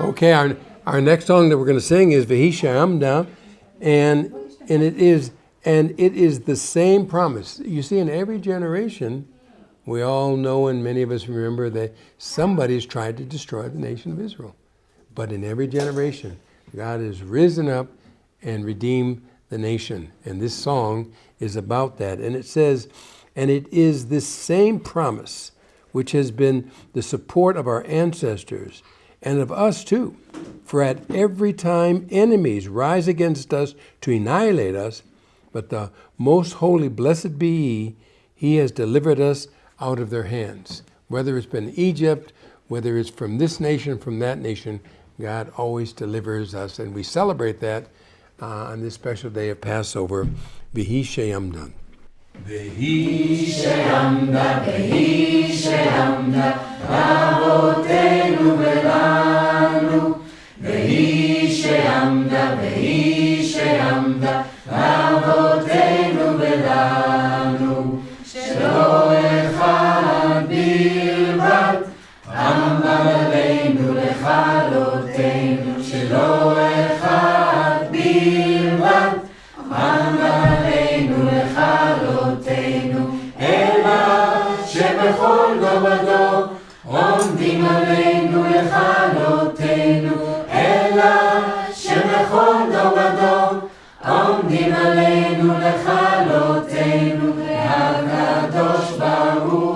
Okay, our, our next song that we're going to sing is Vahisha Amda, and and it is and it is the same promise. You see, in every generation, we all know and many of us remember that somebody's tried to destroy the nation of Israel. But in every generation, God has risen up and redeemed the nation. And this song is about that. And it says, and it is this same promise which has been the support of our ancestors and of us too. For at every time enemies rise against us to annihilate us, but the most holy, blessed be He, He has delivered us out of their hands. Whether it's been Egypt, whether it's from this nation, from that nation, God always delivers us. And we celebrate that uh, on this special day of Passover. Vihi Sheyamdan. Vihi Sheyamda, Vihi Sheyamda, שלא אחד בלבד, עמלנו לכלותנו, אלא שבכל דור ודור עומדים עלינו לכלותנו, אלא שבכל דור ודור עומדים עלינו לכלותנו, הקדוש ברוך